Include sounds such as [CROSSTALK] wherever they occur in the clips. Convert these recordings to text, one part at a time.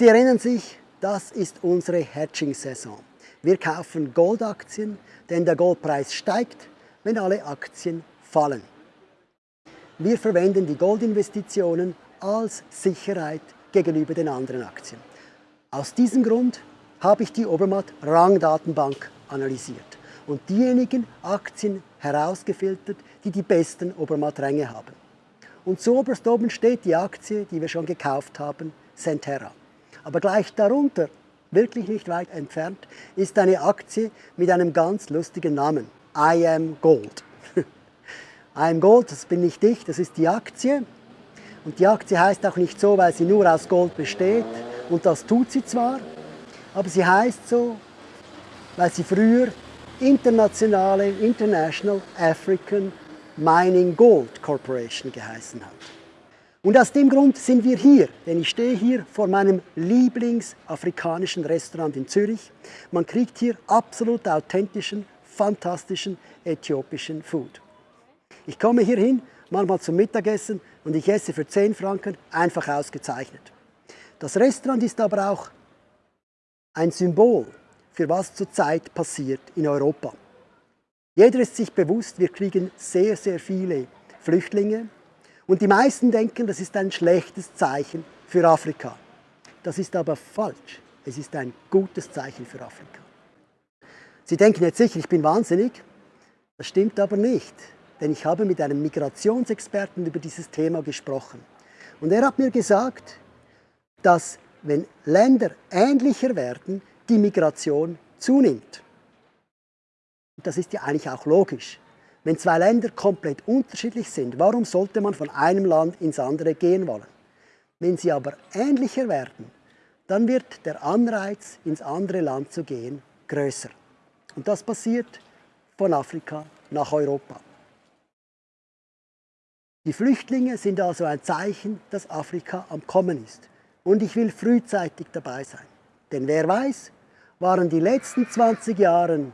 Sie erinnern sich, das ist unsere Hedging-Saison. Wir kaufen Goldaktien, denn der Goldpreis steigt, wenn alle Aktien fallen. Wir verwenden die Goldinvestitionen als Sicherheit gegenüber den anderen Aktien. Aus diesem Grund habe ich die Obermatt Rangdatenbank analysiert und diejenigen Aktien herausgefiltert, die die besten Obermatt-Ränge haben. Und zuoberst oben steht die Aktie, die wir schon gekauft haben, Centerra. Aber gleich darunter, wirklich nicht weit entfernt, ist eine Aktie mit einem ganz lustigen Namen. I am Gold. [LAUGHS] I am Gold, das bin nicht ich, das ist die Aktie. Und die Aktie heißt auch nicht so, weil sie nur aus Gold besteht. Und das tut sie zwar, aber sie heißt so, weil sie früher internationale International African Mining Gold Corporation geheißen hat. Und aus dem Grund sind wir hier, denn ich stehe hier vor meinem Lieblingsafrikanischen Restaurant in Zürich. Man kriegt hier absolut authentischen, fantastischen äthiopischen Food. Ich komme hier hin, manchmal zum Mittagessen und ich esse für 10 Franken einfach ausgezeichnet. Das Restaurant ist aber auch ein Symbol für was zurzeit passiert in Europa. Jeder ist sich bewusst, wir kriegen sehr, sehr viele Flüchtlinge und die meisten denken, das ist ein schlechtes Zeichen für Afrika. Das ist aber falsch. Es ist ein gutes Zeichen für Afrika. Sie denken jetzt sicher, ich bin wahnsinnig. Das stimmt aber nicht, denn ich habe mit einem Migrationsexperten über dieses Thema gesprochen. Und er hat mir gesagt, dass wenn Länder ähnlicher werden, die Migration zunimmt. Und das ist ja eigentlich auch logisch. Wenn zwei Länder komplett unterschiedlich sind, warum sollte man von einem Land ins andere gehen wollen? Wenn sie aber ähnlicher werden, dann wird der Anreiz, ins andere Land zu gehen, größer. Und das passiert von Afrika nach Europa. Die Flüchtlinge sind also ein Zeichen, dass Afrika am Kommen ist. Und ich will frühzeitig dabei sein. Denn wer weiß, waren die letzten 20 Jahre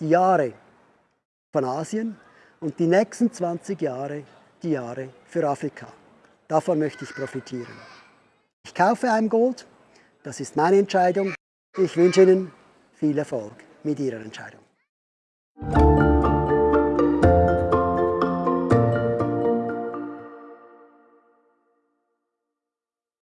die Jahre von Asien und die nächsten 20 Jahre die Jahre für Afrika. Davon möchte ich profitieren. Ich kaufe ein Gold, das ist meine Entscheidung. Ich wünsche Ihnen viel Erfolg mit Ihrer Entscheidung.